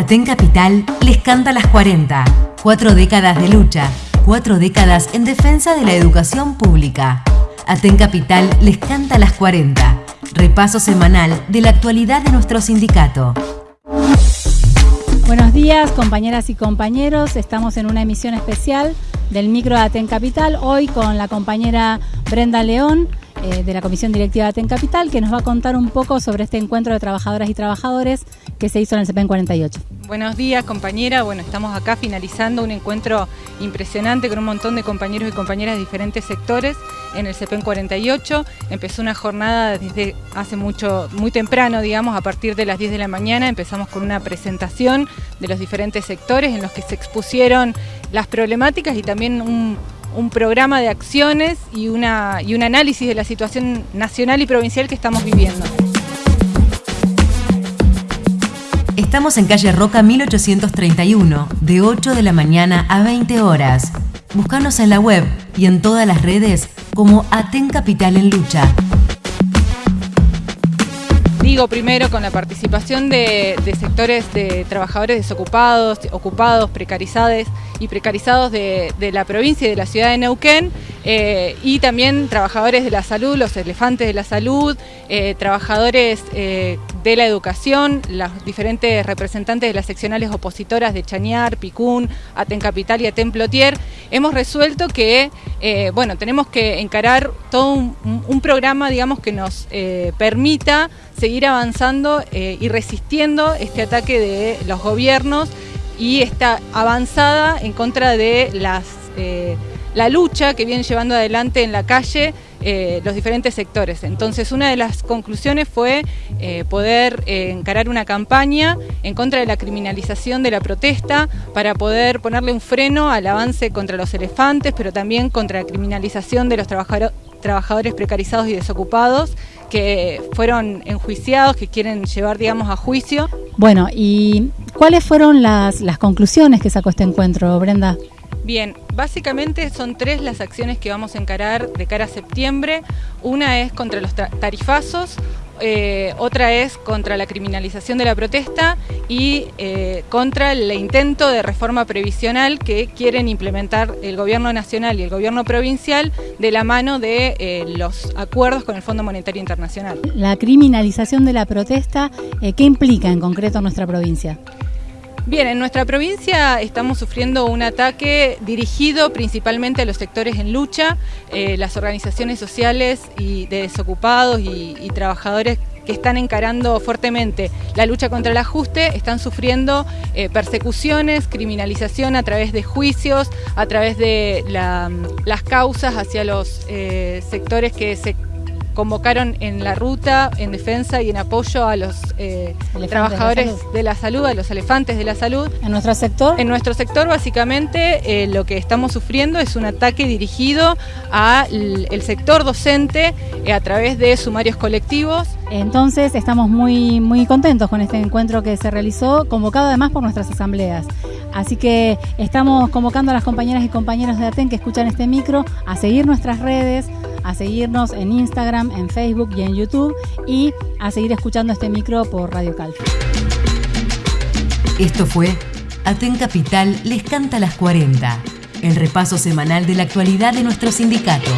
Aten Capital les canta las 40. Cuatro décadas de lucha, cuatro décadas en defensa de la educación pública. Aten Capital les canta las 40. Repaso semanal de la actualidad de nuestro sindicato. Buenos días, compañeras y compañeros. Estamos en una emisión especial del micro de Aten Capital, hoy con la compañera Brenda León eh, de la Comisión Directiva de Aten Capital, que nos va a contar un poco sobre este encuentro de trabajadoras y trabajadores que se hizo en el CPEN 48. Buenos días, compañera. Bueno, estamos acá finalizando un encuentro impresionante con un montón de compañeros y compañeras de diferentes sectores en el CPEN 48. Empezó una jornada desde hace mucho, muy temprano, digamos, a partir de las 10 de la mañana. Empezamos con una presentación de los diferentes sectores en los que se expusieron las problemáticas y también un, un programa de acciones y, una, y un análisis de la situación nacional y provincial que estamos viviendo. Estamos en calle Roca 1831, de 8 de la mañana a 20 horas. Búscanos en la web y en todas las redes como Aten Capital en Lucha. Digo primero con la participación de, sectores de trabajadores desocupados, ocupados, precarizados y precarizados de, la provincia y de la ciudad de Neuquén, eh, y también trabajadores de la salud, los elefantes de la salud, eh, trabajadores eh, de la educación, los diferentes representantes de las seccionales opositoras de Chañar, Picún, Aten Capital y Aten Plotier, hemos resuelto que bueno, tenemos que encarar todo un, programa digamos, que nos permita seguir avanzando y resistiendo este ataque de los gobiernos y esta avanzada en contra de las, eh, la lucha que vienen llevando adelante en la calle eh, los diferentes sectores. Entonces una de las conclusiones fue eh, poder encarar una campaña en contra de la criminalización de la protesta para poder ponerle un freno al avance contra los elefantes, pero también contra la criminalización de los trabajadores precarizados y desocupados que fueron enjuiciados, que quieren llevar, digamos, a juicio. Bueno, ¿y cuáles fueron las, las conclusiones que sacó este encuentro, Brenda? Bien, básicamente son tres las acciones que vamos a encarar de cara a septiembre. Una es contra los tarifazos, eh, otra es contra la criminalización de la protesta y eh, contra el intento de reforma previsional que quieren implementar el gobierno nacional y el gobierno provincial de la mano de eh, los acuerdos con el Fondo Monetario Internacional. La criminalización de la protesta, ¿qué implica en concreto nuestra provincia? Bien, en nuestra provincia estamos sufriendo un ataque dirigido principalmente a los sectores en lucha, eh, las organizaciones sociales y de desocupados y, trabajadores que están encarando fuertemente la lucha contra el ajuste, están sufriendo eh, persecuciones, criminalización a través de juicios, a través de las causas hacia los eh, sectores que se convocaron en la ruta en defensa y en apoyo a los eh, trabajadores de la, salud, a los elefantes de la salud. ¿En nuestro sector? En nuestro sector básicamente eh, lo que estamos sufriendo es un ataque dirigido al sector docente eh, a través de sumarios colectivos. Entonces estamos muy, muy contentos con este encuentro que se realizó, convocado además por nuestras asambleas. Así que estamos convocando a las compañeras y compañeros de ATEN que escuchan este micro a seguir nuestras redes, a seguirnos en Instagram, en Facebook y en YouTube y a seguir escuchando este micro por Radio Cal. Esto fue Aten Capital les canta las 40, el repaso semanal de la actualidad de nuestro sindicato.